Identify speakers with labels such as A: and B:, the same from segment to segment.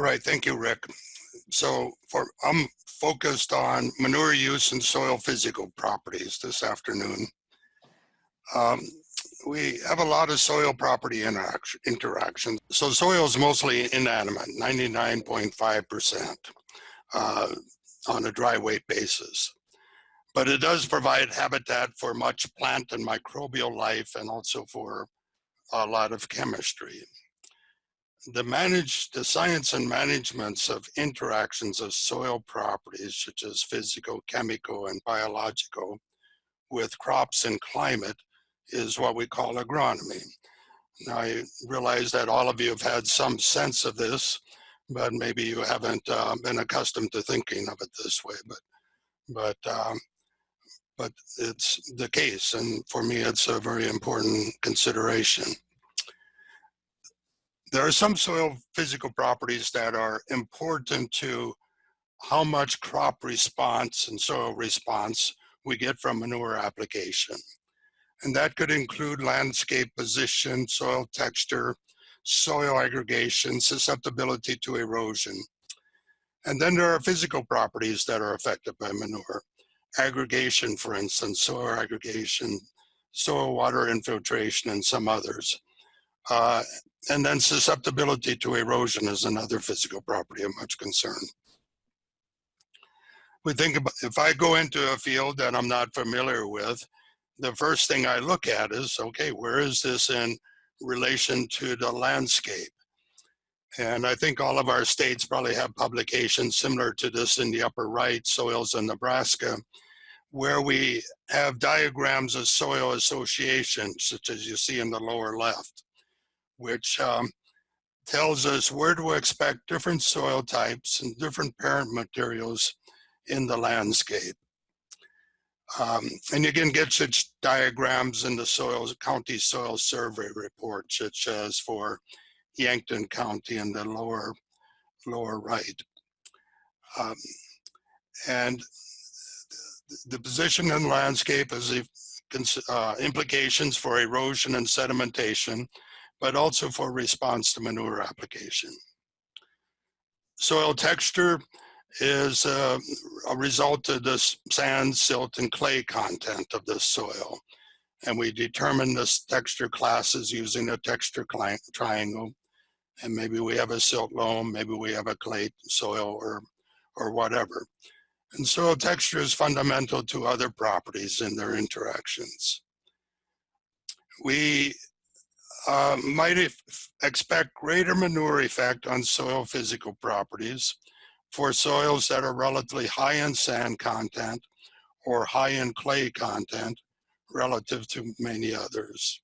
A: All right, thank you, Rick. So for I'm focused on manure use and soil physical properties this afternoon. Um, we have a lot of soil property interaction, interaction. So soil is mostly inanimate, 99.5% uh, on a dry weight basis. But it does provide habitat for much plant and microbial life and also for a lot of chemistry the manage the science and managements of interactions of soil properties such as physical, chemical, and biological with crops and climate is what we call agronomy. Now I realize that all of you have had some sense of this, but maybe you haven't uh, been accustomed to thinking of it this way. But but um, but it's the case, and for me, it's a very important consideration. There are some soil physical properties that are important to how much crop response and soil response we get from manure application. And that could include landscape position, soil texture, soil aggregation, susceptibility to erosion. And then there are physical properties that are affected by manure. Aggregation, for instance, soil aggregation, soil water infiltration, and some others. Uh, and then susceptibility to erosion is another physical property of much concern. We think about, if I go into a field that I'm not familiar with, the first thing I look at is, okay, where is this in relation to the landscape? And I think all of our states probably have publications similar to this in the upper right, Soils in Nebraska, where we have diagrams of soil association, such as you see in the lower left which um, tells us where to expect different soil types and different parent materials in the landscape. Um, and you can get such diagrams in the soil county soil survey report, such as for Yankton County in the lower lower right. Um, and the position in landscape has uh, implications for erosion and sedimentation, but also for response to manure application. Soil texture is uh, a result of the sand, silt, and clay content of the soil. And we determine this texture classes using a texture triangle. And maybe we have a silt loam, maybe we have a clay soil or, or whatever. And soil texture is fundamental to other properties in their interactions. We uh, might expect greater manure effect on soil physical properties for soils that are relatively high in sand content or high in clay content relative to many others.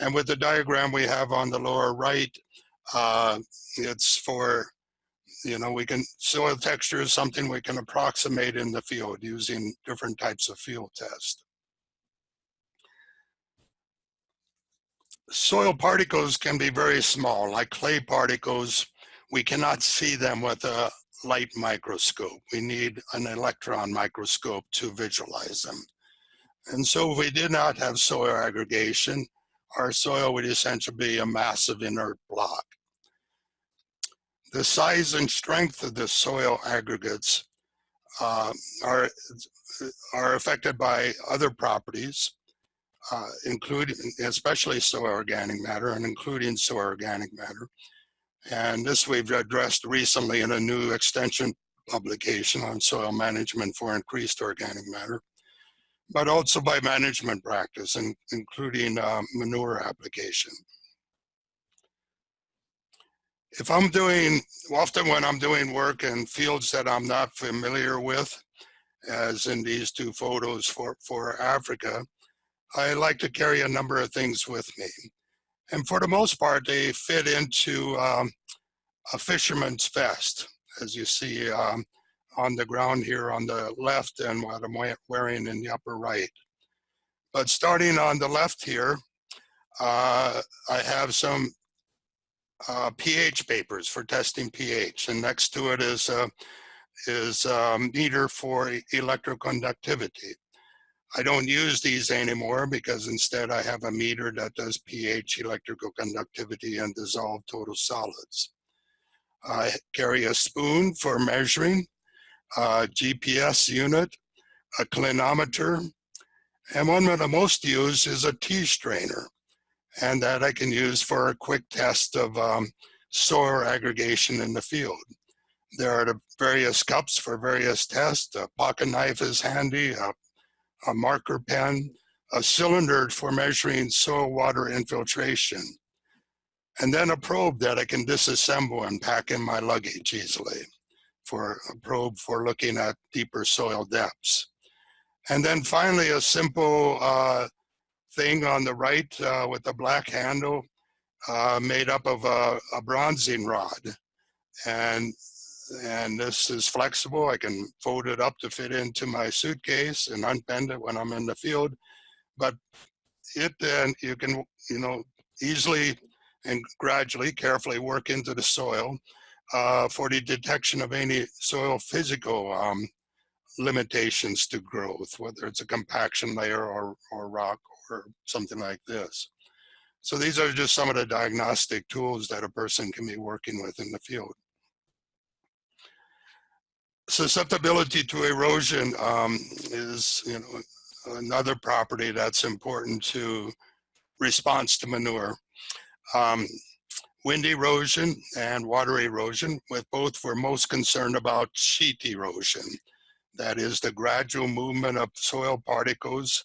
A: And with the diagram we have on the lower right, uh, it's for, you know, we can, soil texture is something we can approximate in the field using different types of field tests. Soil particles can be very small, like clay particles. We cannot see them with a light microscope. We need an electron microscope to visualize them. And so if we did not have soil aggregation, our soil would essentially be a massive inert block. The size and strength of the soil aggregates uh, are, are affected by other properties uh, including especially soil organic matter and including soil organic matter. And this we've addressed recently in a new extension publication on soil management for increased organic matter, but also by management practice, and including uh, manure application. If I'm doing, often when I'm doing work in fields that I'm not familiar with, as in these two photos for, for Africa, I like to carry a number of things with me. And for the most part, they fit into um, a fisherman's vest, as you see um, on the ground here on the left and what I'm wearing in the upper right. But starting on the left here, uh, I have some uh, pH papers for testing pH, and next to it is a, is a meter for electroconductivity. I don't use these anymore because instead I have a meter that does pH, electrical conductivity, and dissolved total solids. I carry a spoon for measuring, a GPS unit, a clinometer, and one that I most use is a tea strainer, And that I can use for a quick test of um, soil aggregation in the field. There are the various cups for various tests. A pocket knife is handy, a, a marker pen, a cylinder for measuring soil water infiltration, and then a probe that I can disassemble and pack in my luggage easily for a probe for looking at deeper soil depths. And then finally, a simple uh, thing on the right uh, with a black handle uh, made up of a, a, bronzing rod. And, and this is flexible. I can fold it up to fit into my suitcase and unbend it when I'm in the field. But it then you can, you know, easily and gradually, carefully work into the soil uh, for the detection of any soil physical um, limitations to growth, whether it's a compaction layer or, or rock or something like this. So these are just some of the diagnostic tools that a person can be working with in the field. Susceptibility to erosion um, is you know, another property that's important to response to manure. Um, wind erosion and water erosion, with both we're most concerned about sheet erosion. That is the gradual movement of soil particles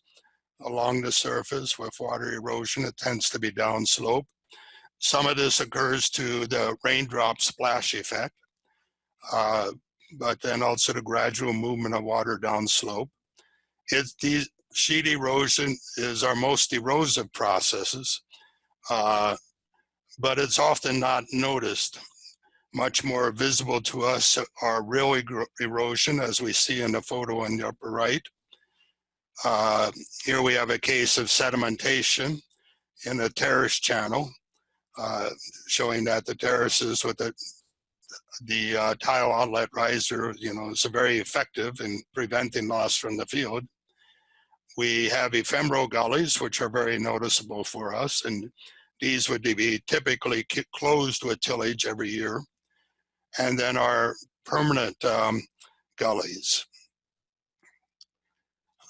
A: along the surface with water erosion. It tends to be downslope. Some of this occurs to the raindrop splash effect, uh, but then also the gradual movement of water downslope. These sheet erosion is our most erosive processes, uh, but it's often not noticed. Much more visible to us are rill erosion, as we see in the photo in the upper right, uh, here we have a case of sedimentation in a terrace channel, uh, showing that the terraces with the, the uh, tile outlet riser, you know, is a very effective in preventing loss from the field. We have ephemeral gullies, which are very noticeable for us, and these would be typically closed with tillage every year. And then our permanent um, gullies.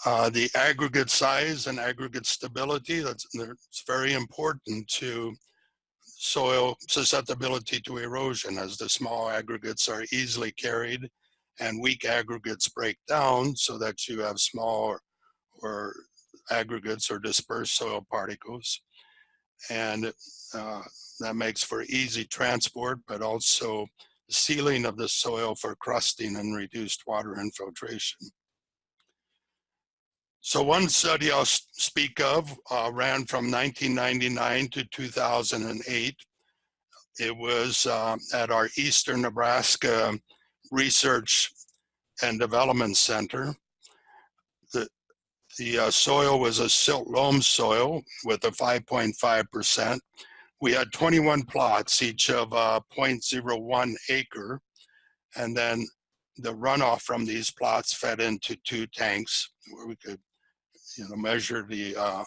A: Uh, the aggregate size and aggregate stability, that's, that's very important to soil susceptibility to erosion as the small aggregates are easily carried and weak aggregates break down so that you have small or, aggregates or dispersed soil particles. And uh, that makes for easy transport, but also sealing of the soil for crusting and reduced water infiltration. So one study I'll speak of uh, ran from 1999 to 2008. It was uh, at our Eastern Nebraska Research and Development Center. The, the uh, soil was a silt loam soil with a 5.5%. We had 21 plots, each of uh, 0.01 acre. And then the runoff from these plots fed into two tanks where we could you know, measure the uh,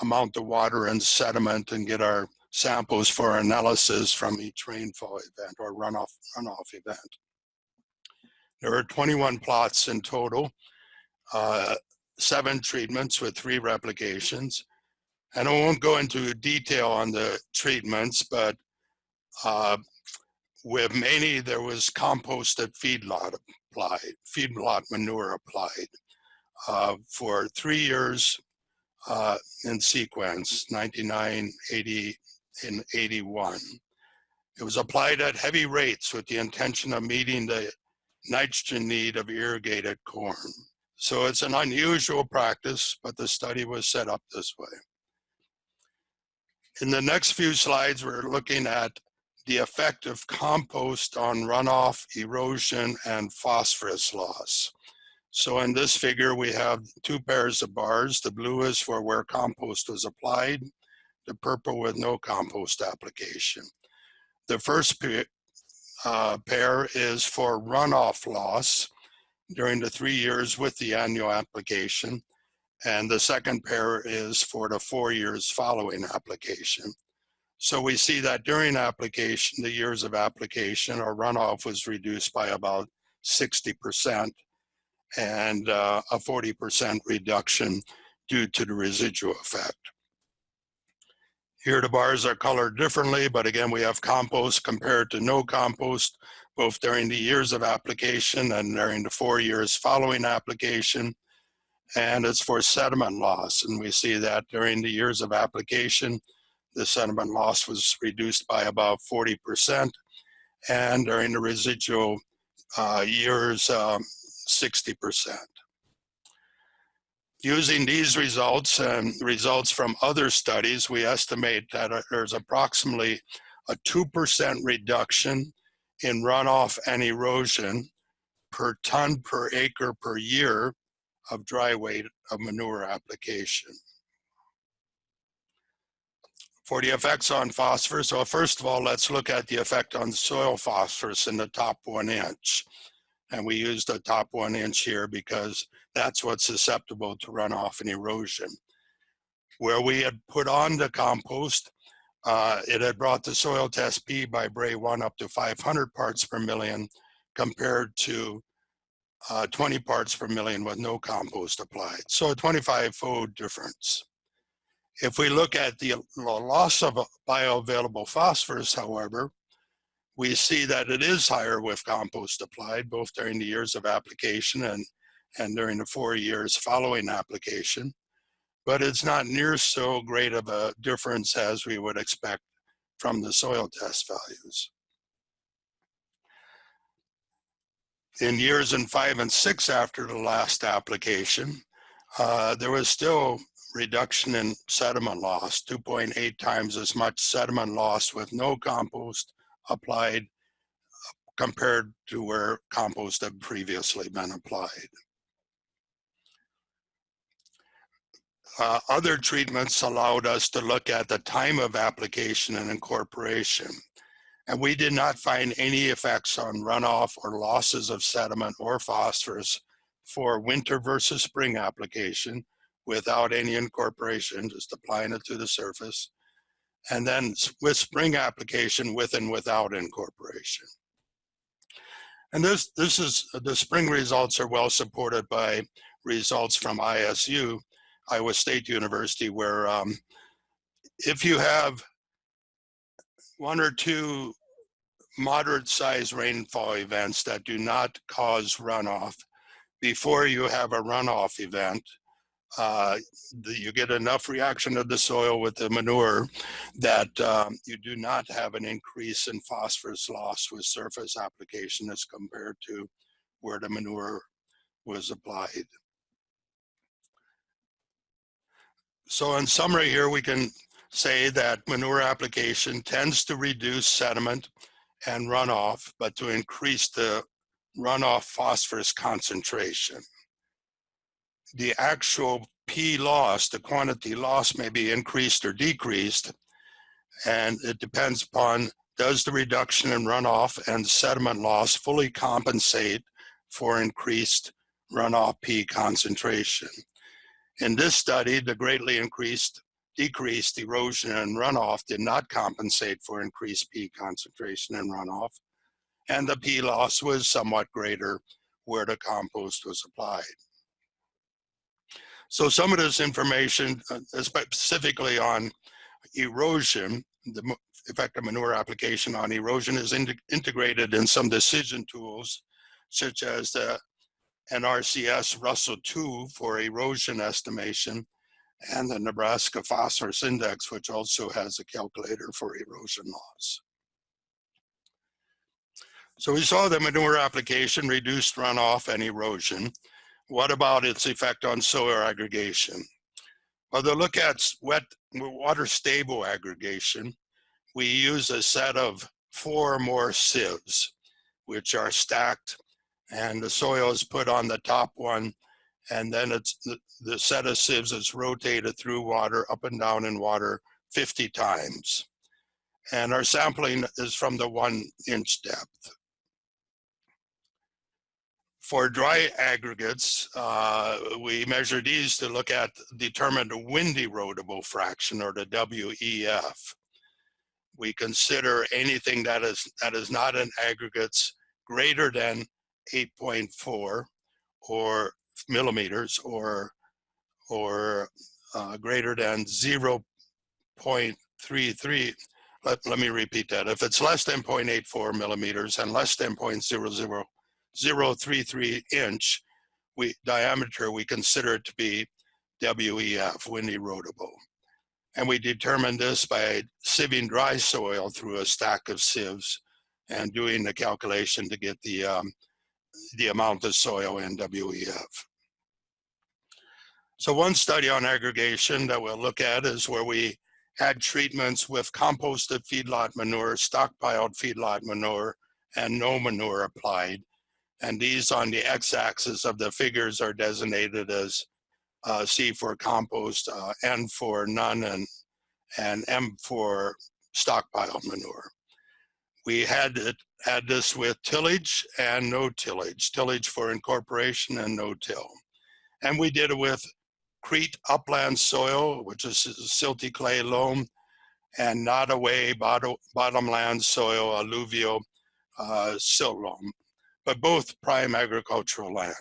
A: amount of water and sediment and get our samples for analysis from each rainfall event or runoff, runoff event. There are 21 plots in total, uh, seven treatments with three replications. And I won't go into detail on the treatments, but uh, with many, there was composted feedlot applied, feedlot manure applied uh, for three years uh, in sequence, 99, 80, and 81. It was applied at heavy rates with the intention of meeting the nitrogen need of irrigated corn. So it's an unusual practice, but the study was set up this way. In the next few slides, we're looking at the effect of compost on runoff, erosion, and phosphorus loss. So in this figure, we have two pairs of bars. The blue is for where compost was applied, the purple with no compost application. The first uh, pair is for runoff loss during the three years with the annual application. And the second pair is for the four years following application. So we see that during application, the years of application, our runoff was reduced by about 60% and uh, a 40% reduction due to the residual effect. Here the bars are colored differently, but again, we have compost compared to no compost, both during the years of application and during the four years following application. And it's for sediment loss. And we see that during the years of application, the sediment loss was reduced by about 40%. And during the residual uh, years, um, 60%. Using these results and results from other studies, we estimate that there's approximately a 2% reduction in runoff and erosion per ton per acre per year of dry weight of manure application. For the effects on phosphorus, well, first of all, let's look at the effect on soil phosphorus in the top one inch. And we use the top one inch here because that's what's susceptible to runoff and erosion. Where we had put on the compost, uh, it had brought the soil test P by Bray 1 up to 500 parts per million compared to uh, 20 parts per million with no compost applied. So a 25 fold difference. If we look at the loss of bioavailable phosphorus, however, we see that it is higher with compost applied, both during the years of application and, and during the four years following application. But it's not near so great of a difference as we would expect from the soil test values. In years in five and six after the last application, uh, there was still reduction in sediment loss, 2.8 times as much sediment loss with no compost applied compared to where compost had previously been applied. Uh, other treatments allowed us to look at the time of application and incorporation. And we did not find any effects on runoff or losses of sediment or phosphorus for winter versus spring application without any incorporation, just applying it to the surface and then with spring application with and without incorporation. And this, this is, the spring results are well supported by results from ISU, Iowa State University, where um, if you have one or two moderate sized rainfall events that do not cause runoff before you have a runoff event, uh, you get enough reaction of the soil with the manure that um, you do not have an increase in phosphorus loss with surface application as compared to where the manure was applied. So in summary here, we can say that manure application tends to reduce sediment and runoff, but to increase the runoff phosphorus concentration the actual P loss, the quantity loss may be increased or decreased. And it depends upon does the reduction in runoff and sediment loss fully compensate for increased runoff P concentration. In this study, the greatly increased decreased erosion and runoff did not compensate for increased P concentration and runoff, and the P loss was somewhat greater where the compost was applied. So some of this information, uh, specifically on erosion, the effect of manure application on erosion is in integrated in some decision tools, such as the NRCS RUSLE2 for erosion estimation, and the Nebraska Phosphorus Index, which also has a calculator for erosion loss. So we saw the manure application reduced runoff and erosion. What about its effect on soil aggregation? Well, to look at wet water stable aggregation, we use a set of four or more sieves, which are stacked and the soil is put on the top one and then it's the, the set of sieves is rotated through water up and down in water 50 times. And our sampling is from the one inch depth. For dry aggregates, uh, we measure these to look at determine the wind erodible fraction or the WEF. we consider anything that is that is not in aggregates greater than 8.4 or millimeters or or uh, greater than 0.33 let, let me repeat that if it's less than 0.84 millimeters and less than 0.00033 inch we diameter we consider it to be WEF wind erodible and we determined this by sieving dry soil through a stack of sieves and doing the calculation to get the, um, the amount of soil in WEF. So one study on aggregation that we'll look at is where we had treatments with composted feedlot manure, stockpiled feedlot manure, and no manure applied. And these on the x-axis of the figures are designated as uh, C for compost, uh, N for none, and, and M for stockpile manure. We had, it, had this with tillage and no tillage, tillage for incorporation and no till. And we did it with Crete upland soil, which is silty clay loam, and Nodaway bottom, bottomland soil, alluvial uh, silt loam, but both prime agricultural land.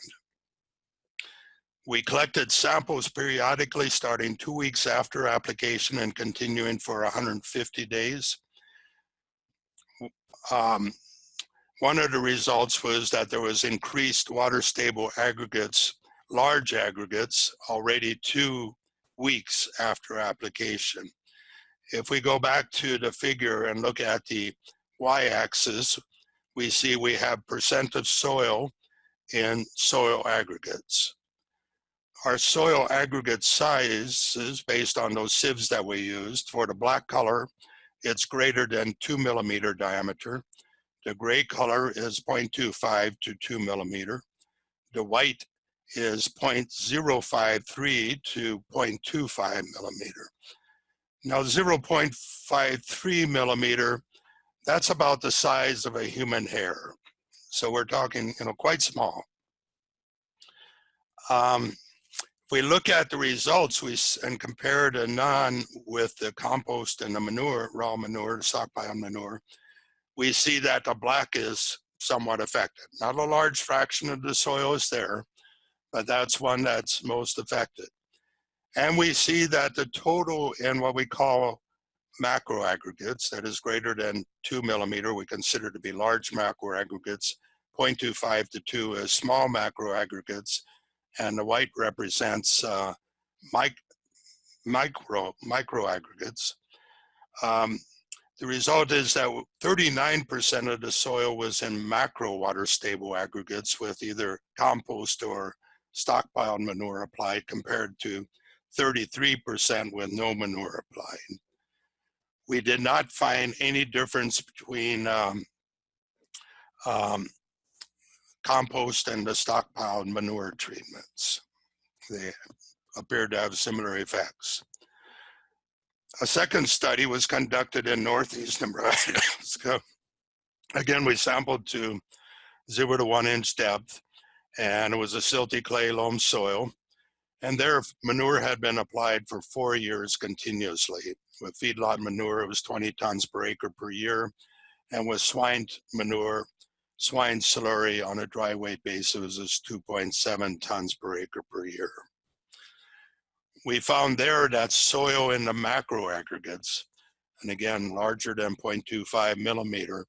A: We collected samples periodically starting two weeks after application and continuing for 150 days. Um, one of the results was that there was increased water stable aggregates, large aggregates, already two weeks after application. If we go back to the figure and look at the y-axis, we see we have percent of soil in soil aggregates our soil aggregate size is based on those sieves that we used. For the black color, it's greater than two millimeter diameter. The gray color is 0.25 to two millimeter. The white is 0.053 to 0.25 millimeter. Now 0.53 millimeter, that's about the size of a human hair. So we're talking, you know, quite small. Um, if we look at the results we and compare the non with the compost and the manure, raw manure, stockpile manure, we see that the black is somewhat affected. Not a large fraction of the soil is there, but that's one that's most affected. And we see that the total in what we call macro aggregates, that is greater than two millimeter, we consider to be large macro aggregates, 0.25 to two is small macro aggregates, and the white represents uh, mic micro, micro aggregates. Um, the result is that 39% of the soil was in macro water stable aggregates with either compost or stockpiled manure applied compared to 33% with no manure applied. We did not find any difference between um, um, compost and the stockpiled manure treatments. They appeared to have similar effects. A second study was conducted in Northeast Nebraska. Again, we sampled to zero to one inch depth and it was a silty clay loam soil. And their manure had been applied for four years continuously. With feedlot manure, it was 20 tons per acre per year. And with swine manure, swine slurry on a dry weight basis is 2.7 tons per acre per year. We found there that soil in the macro aggregates, and again, larger than 0.25 millimeter,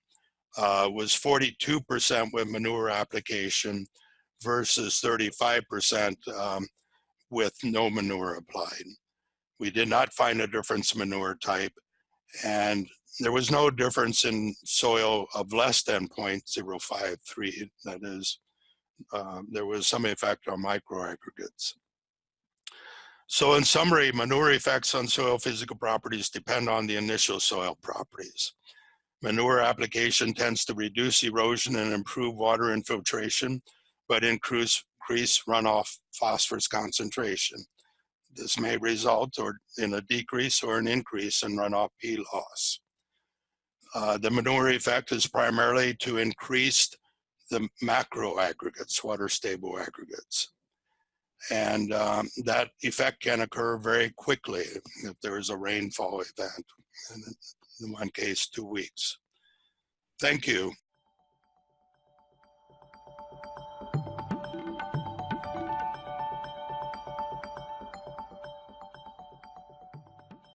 A: uh, was 42% with manure application versus 35% um, with no manure applied. We did not find a difference manure type, and there was no difference in soil of less than 0.053. That is, uh, there was some effect on microaggregates. So in summary, manure effects on soil physical properties depend on the initial soil properties. Manure application tends to reduce erosion and improve water infiltration, but increase, increase runoff phosphorus concentration. This may result or in a decrease or an increase in runoff P loss. Uh, the manure effect is primarily to increase the macro aggregates, water stable aggregates. And um, that effect can occur very quickly if there is a rainfall event. In one case, two weeks. Thank you.